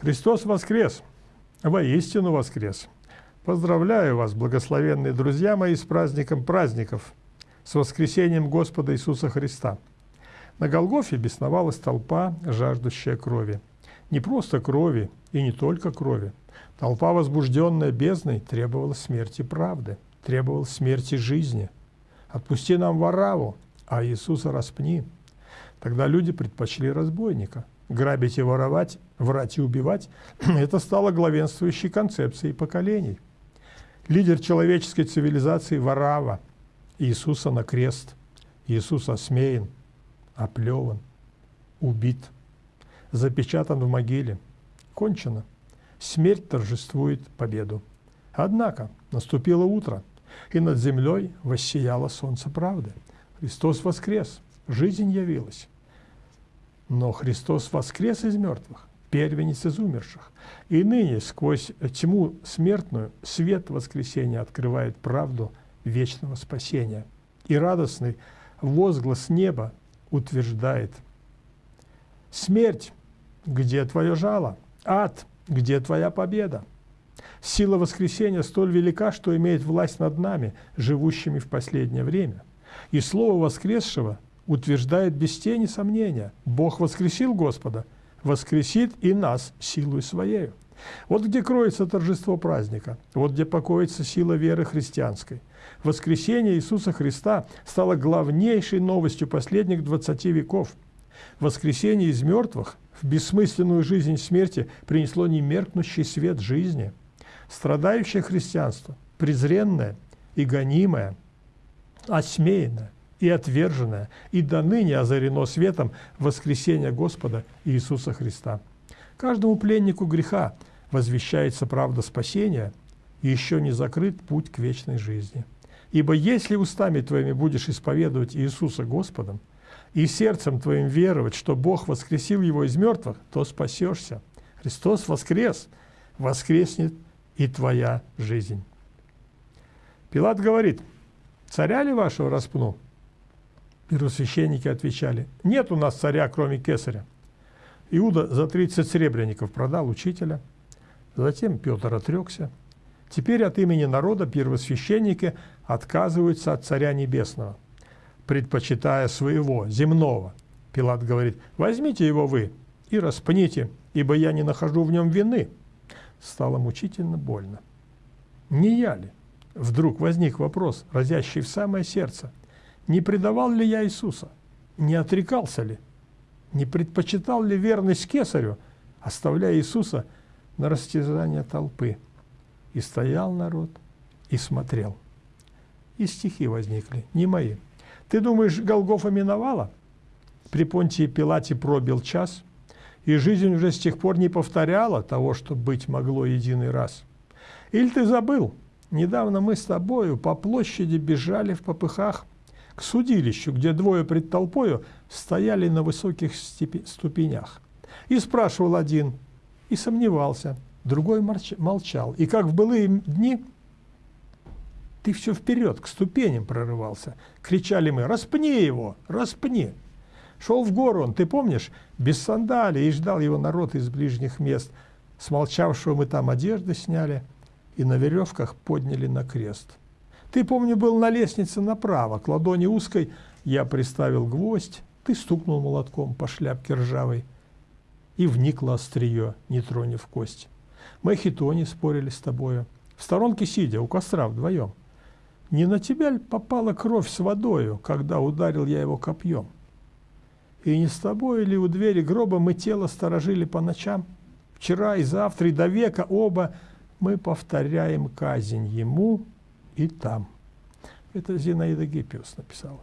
Христос воскрес! Воистину воскрес! Поздравляю вас, благословенные друзья мои, с праздником праздников, с воскресением Господа Иисуса Христа. На Голгофе бесновалась толпа, жаждущая крови. Не просто крови и не только крови. Толпа, возбужденная бездной, требовала смерти правды, требовала смерти жизни. Отпусти нам Вараву, а Иисуса распни. Тогда люди предпочли разбойника – грабить и воровать, врать и убивать, это стало главенствующей концепцией поколений. Лидер человеческой цивилизации Варава, Иисуса на крест, Иисус осмеян, оплеван, убит, запечатан в могиле. Кончено. Смерть торжествует победу. Однако наступило утро, и над землей воссияло солнце правды. Христос воскрес, жизнь явилась. Но Христос воскрес из мертвых, первенец из умерших. И ныне сквозь тьму смертную свет воскресения открывает правду вечного спасения. И радостный возглас неба утверждает «Смерть, где твое жало? Ад, где твоя победа?» Сила воскресения столь велика, что имеет власть над нами, живущими в последнее время. И слово воскресшего – утверждает без тени сомнения, Бог воскресил Господа, воскресит и нас силой Своею. Вот где кроется торжество праздника, вот где покоится сила веры христианской. Воскресение Иисуса Христа стало главнейшей новостью последних 20 веков. Воскресение из мертвых в бессмысленную жизнь смерти принесло немеркнущий свет жизни. Страдающее христианство, презренное и гонимое, осмеянное, и отверженное, и до ныне озарено светом воскресения Господа Иисуса Христа. Каждому пленнику греха возвещается правда спасения, и еще не закрыт путь к вечной жизни. Ибо если устами твоими будешь исповедовать Иисуса Господом, и сердцем твоим веровать, что Бог воскресил его из мертвых, то спасешься. Христос воскрес, воскреснет и твоя жизнь. Пилат говорит, царя ли вашего распну? Первосвященники отвечали, нет у нас царя, кроме кесаря. Иуда за 30 сребреников продал учителя, затем Петр отрекся. Теперь от имени народа первосвященники отказываются от царя небесного, предпочитая своего, земного. Пилат говорит, возьмите его вы и распните, ибо я не нахожу в нем вины. Стало мучительно больно. Не я ли? Вдруг возник вопрос, разящий в самое сердце – не предавал ли я Иисуса? Не отрекался ли? Не предпочитал ли верность кесарю, оставляя Иисуса на растязание толпы? И стоял народ, и смотрел. И стихи возникли, не мои. Ты думаешь, Голгофа миновала? При Понтии Пилате пробил час, и жизнь уже с тех пор не повторяла того, что быть могло единый раз. Или ты забыл? Недавно мы с тобою по площади бежали в попыхах, к судилищу, где двое пред толпою стояли на высоких ступенях. И спрашивал один, и сомневался, другой молчал. И как в былые дни ты все вперед, к ступеням прорывался. Кричали мы, распни его, распни. Шел в гору он, ты помнишь, без сандалий, и ждал его народ из ближних мест. Смолчавшего мы там одежды сняли и на веревках подняли на крест. Ты, помню, был на лестнице направо, к ладони узкой, я приставил гвоздь, ты стукнул молотком по шляпке ржавой, и вникло острие, не тронев кость. Мы хитони спорили с тобою, в сторонке сидя, у костра вдвоем. Не на тебя ли попала кровь с водою, когда ударил я его копьем? И не с тобой ли у двери гроба мы тело сторожили по ночам? Вчера и завтра, и до века оба мы повторяем казнь ему, и там. Это Зинаида Гиппиус написала.